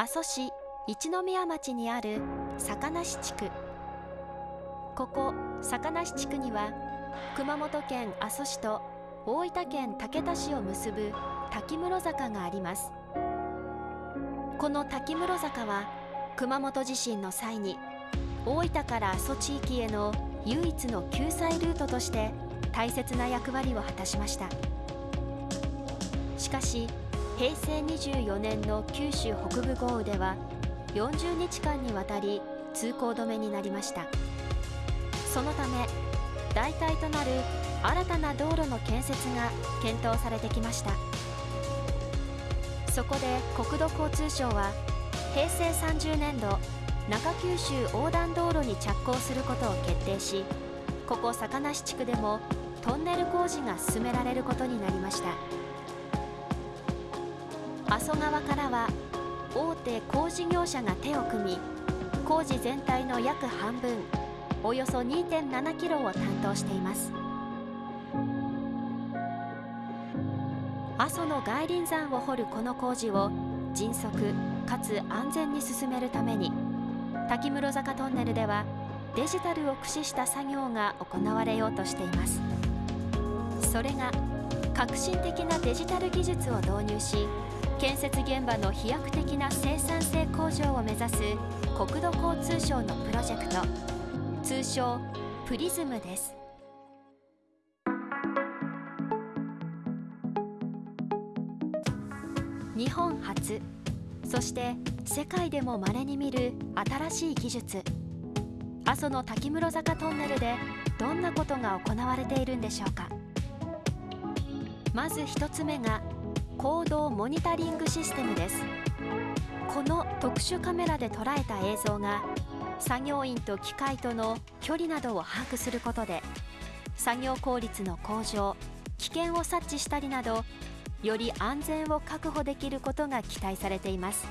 阿蘇市一宮町にある坂梨地区。ここ坂梨地区には熊本県阿蘇市と大分県竹田市を結ぶ滝室坂があります。この滝室坂は熊本地震の際に大分から阿蘇地域への唯一の救済ルートとして大切な役割を果たしました。しかし平成24年の九州北部豪雨では40日間にわたり通行止めになりました。そのため代替となる新たな道路の建設が検討されてきました。そこで国土交通省は平成30年度中九州横断道路に着工することを決定しここ坂梨地区でもトンネル工事が進められることになりました。阿蘇川からは大手工事業者が手を組み工事全体の約半分およそ2.7キロを担当しています。阿蘇の外輪山を掘るこの工事を迅速かつ安全に進めるために滝室坂トンネルではデジタルを駆使した作業が行われようとしています。それが革新的なデジタル技術を導入し建設現場の飛躍的な生産性向上を目指す国土交通省のプロジェクト。通称プリズムです。日本初そして世界でも稀に見る新しい技術。阿蘇の滝室坂トンネルでどんなことが行われているんでしょうか。まず1つ目が行動モニタリングシステムです。この特殊カメラで捉えた映像が作業員と機械との距離などを把握することで作業効率の向上危険を察知したりなどより安全を確保できることが期待されています。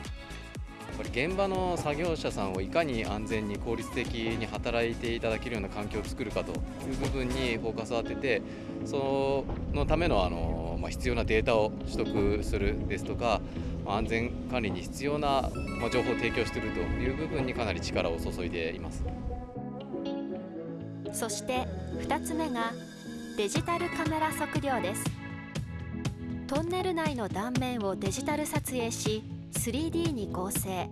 ぱり現場の作業者さんをいかに安全に効率的に働いていただけるような環境を作るかという部分にフォーカスを当ててそのためのあの、まあ、必要なデータを取得するですとか安全管理に必要な、まあ、情報を提供しているという部分にかなり力を注いでいます。そして2つ目がデジタルカメラ測量です。トンネル内の断面をデジタル撮影し 3D に合成。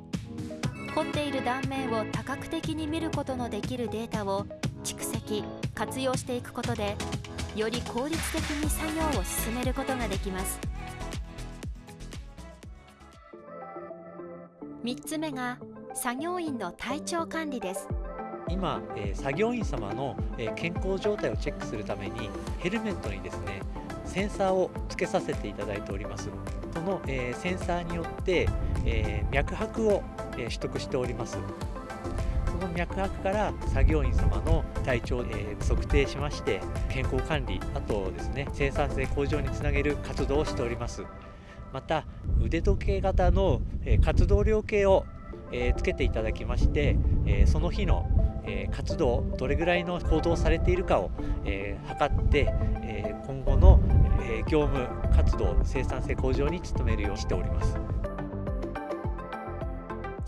掘っている断面を多角的に見ることのできるデータを蓄積活用していくことでより効率的に作業を進めることができます。3つ目が作業員の体調管理です。今、えー、作業員様の、えー、健康状態をチェックするためにヘルメットにですねセンサーを付けさせていただいております。その、えー、センサーによって、えー、脈拍を、えー、取得しております。その脈拍から作業員様の体調を、えー、測定しまして健康管理あとですね生産性向上につなげる活動をしております。また腕時計型の、えー、活動量計を、えー、つけていただきまして、えー、その日のえ活動どれぐらいの行動されているかを、え測って、え今後の、え業務活動生産性向上に努めるようにしております。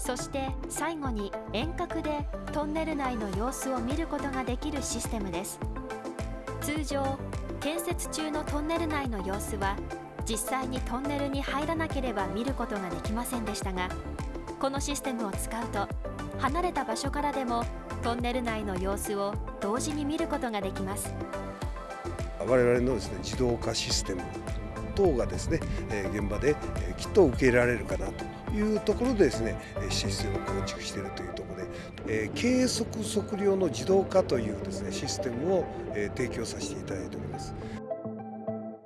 そして最後に遠隔でトンネル内の様子を見ることができるシステムです。通常建設中のトンネル内の様子は実際にトンネルに入らなければ見ることができませんでしたがこのシステムを使うと離れた場所からでもトンネル内の様子を同時に見ることができます。我々のですね自動化システム等がですね現場できっと受け入れられるかなと。いうところでですねシステムを構築しているというところで計測測量の自動化というですねシステムを提供させていただいております。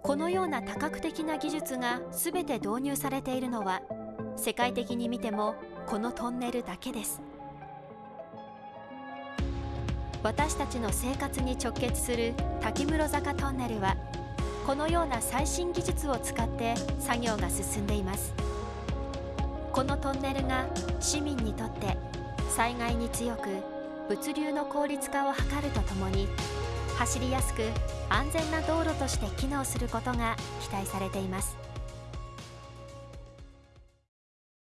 このような多角的な技術が全て導入されているのは世界的に見てもこのトンネルだけです。私たちの生活に直結する滝室坂トンネルはこのような最新技術を使って作業が進んでいます。このトンネルが市民にとって災害に強く物流の効率化を図るとともに走りやすく安全な道路として機能することが期待されています。